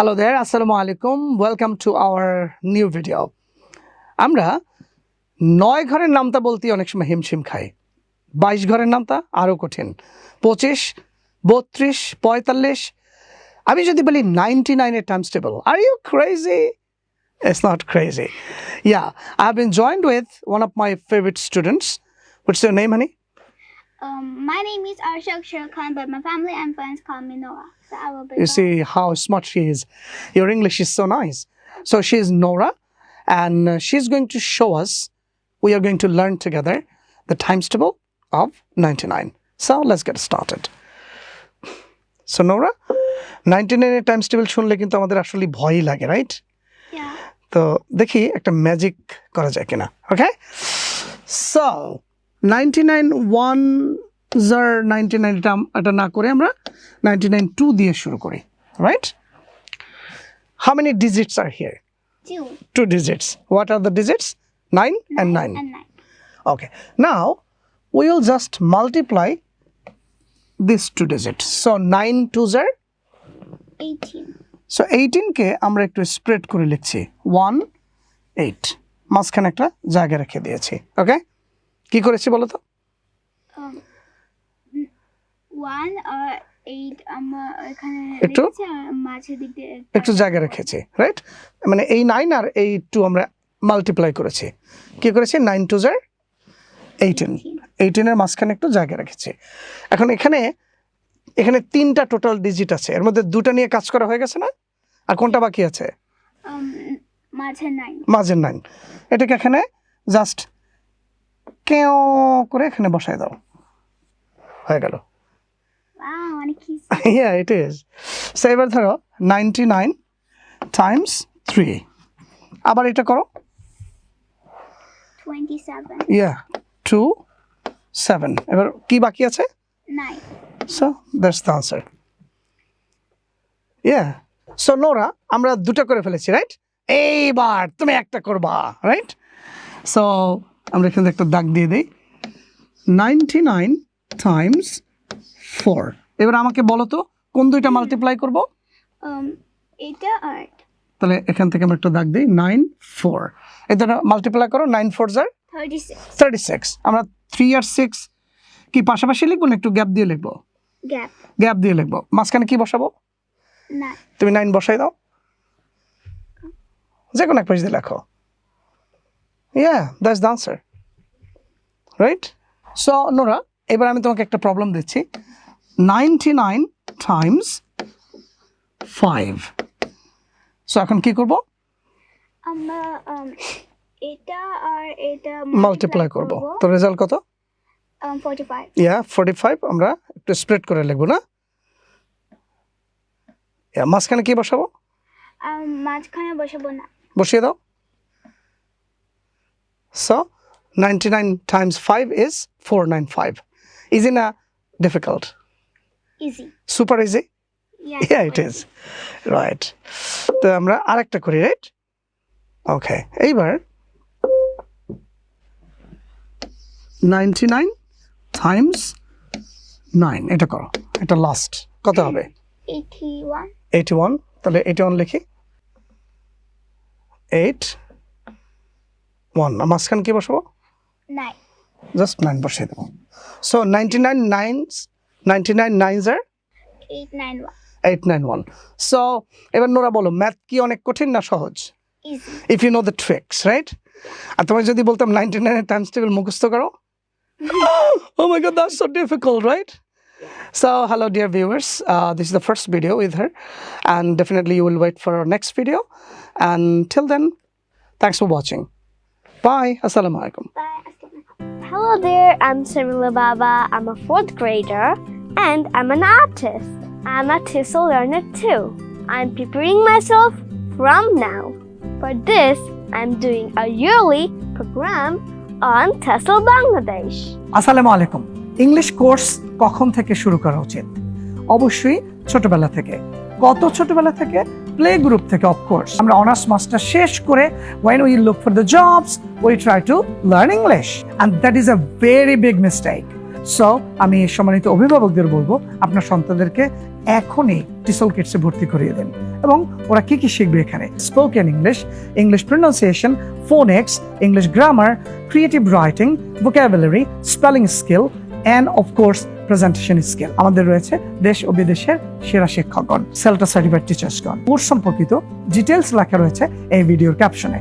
Hello দেয়ার আসসালামু আলাইকুম welcome to our new video আমরা নয় ঘরের নামতা বলতে অনেক সময় হিমশিম খাই বাইশ ঘরের নামতা আরও কঠিন পঁচিশ বত্রিশ পঁয়তাল্লিশ আমি যদি বলি নাইনটি নাইনের times table are you crazy It's not crazy. Yeah, I've been joined with one of my favorite students. What's your name, honey? Um, my name is Arshak Sherkhan, but my family and friends call me Noah. So I will be. You Noah. see how smart she is. Your English is so nice. So she is Nora, and uh, she's going to show us. We are going to learn together the times table of 99. So let's get started. So Nora, 99 এর Times table শুনলে কিন্তু আমাদের আসলে ভয়ই লাগে right Yeah. তো দেখি একটা ম্যাজিক করা যায় কিনা okay so Ninety nine ones are ninety nine এটা না করে আমরা নাইনটি নাইন টু দিয়ে শুরু করি right how many digits are here two digits what are the digits nine and nine. Okay. Now we will just multiply these two digits. So 9 twos are Eighteen. So এইটিনকে আমরা একটু spread করে লিখছি. One eight মাঝখানে একটা জায়গা রেখে দিয়েছি ওকে কি করেছি বলো তো? Um, একটু? একটা জায়গা রেখেছি রাইট মানে এই নাইন আর এই টু আমরা মাল্টিপ্লাই করেছি। কি করেছি? নাইন টু জার এইটিন এইটিনের মাঝখানে একটু জায়গা রেখেছি। এখন এখানে এখানে তিনটা টোটাল ডিজিট আছে। এর মধ্যে দুটা নিয়ে কাজ করা হয়ে গেছে না? আর কোনটা বাকি আছে? মাঝে nine. মাঝের নাইন এটাকে এখানে জাস্ট কেও করে এখানে বসাই দাও। হয়ে গেল। অনেক easy. yeah সো এবার ধরো নাইনটি নাইন টাইমস থ্রি আবার এটা করো। ইয়া টু সেভেন এবার কি বাকি আছে? So that's the answer yeah so Nora আমরা দুটো করে ফেলেছি রাইট এইবার তুমি একটা করবা রাইট সো আমরা এখানে একটা দাগ দিয়ে দিই। নাইনটি নাইন টাইমস ফোর এবার আমাকে বলো তো কোন দুইটা মাল্টিপ্লাই করব? Um, এটা আর তাহলে এখান থেকে আমরা একটা দাগ দিই নাইন ফোর এটা মাল্টিপ্লাই করো nine fours are thirty six আমরা থ্রি আর সিক্স কি পাশাপাশি লিখব না একটু গ্যাপ দিয়ে লিখব? গ্যাপ দিয়ে লিখব। মাঝখানে কি বসাবো? তুমি নাইন বসাই দাও। যে কোনো এক পেজ দিয়ে লেখো। Yeah that's the answer right so Nora এবার আমি তোমাকে একটা প্রবলেম দিচ্ছি। Ninety nine times five so এখন কি করব? আমরা um, এটা আর এটা মাল্টিপ্লাই করব। তো রেজাল্ট কত? Um, forty-five. ইয়া ফোর্টি ফাইভ আমরা একটু স্প্রেড করে লিখব না? মাঝখানে কি বসাবো? Um, মাঝখানে বসাবো না। বসিয়ে দাও। Nine times five is four nine five is in a difficult easy. Yeah. Yeah it is right তো আমরা আরেকটা করি রাইট ওকে এইবার নাইনটি নাইন টাইমস নাইন এটা করো এটা লাস্ট কত হবে? Eighty-one. এইটি ওয়ান তাহলে এইটি ওয়ান লিখি। এইট ওয়ান মাঝখানে কি বসাবো. জাস্ট নাইন বসিয়ে দেবো so ninety nine nines ninety nine আর nine one. Eight nine one so এবার নোরা বলো ম্যাথ কি অনেক কঠিন না সহজ if you know the tricks right আর তোমায় যদি বলতাম নাইনটি নাইনের টাইমস টেবিল মুখস্থ করো oh my god that's so difficult right so hello dear viewers uh, this is the first video with her and definitely you will wait for our next video and till then thanks for watching bye assalamu alaikum. Hello there, I'm Samila Baba. I'm a fourth grader and I'm an artist. I'm a TESOL learner too. I'm preparing myself from now. For this, I'm doing a yearly program on TESOL Bangladesh. আসসালামু আলাইকুম English course কখন থেকে শুরু করা উচিত অবশ্যই ছোটবেলা থেকে কত ছোটবেলা থেকে প্লে গ্রুপ থেকে অফকোর্স আমরা অনার্স মাস্টার শেষ করে, when we look for the jobs we try to learn English and that is a very big mistake. So আমি সম্মানিত অভিভাবকদের বলব, আপনার সন্তানদেরকে এখনই টিসল কিটসে ভর্তি করিয়ে দেন। এবং ওরা কি কি শিখবে এখানে? Spoken English English pronunciation phonics English grammar creative writing vocabulary spelling skill and of course presentation skill আমাদের রয়েছে দেশ ও বিদেশের সেরা শিক্ষকগণ সেলটা সার্টিফাইড টিচার্সগণ কোর্স সম্পর্কিত ডিটেলস লেখা রয়েছে এই ভিডিওর ক্যাপশনে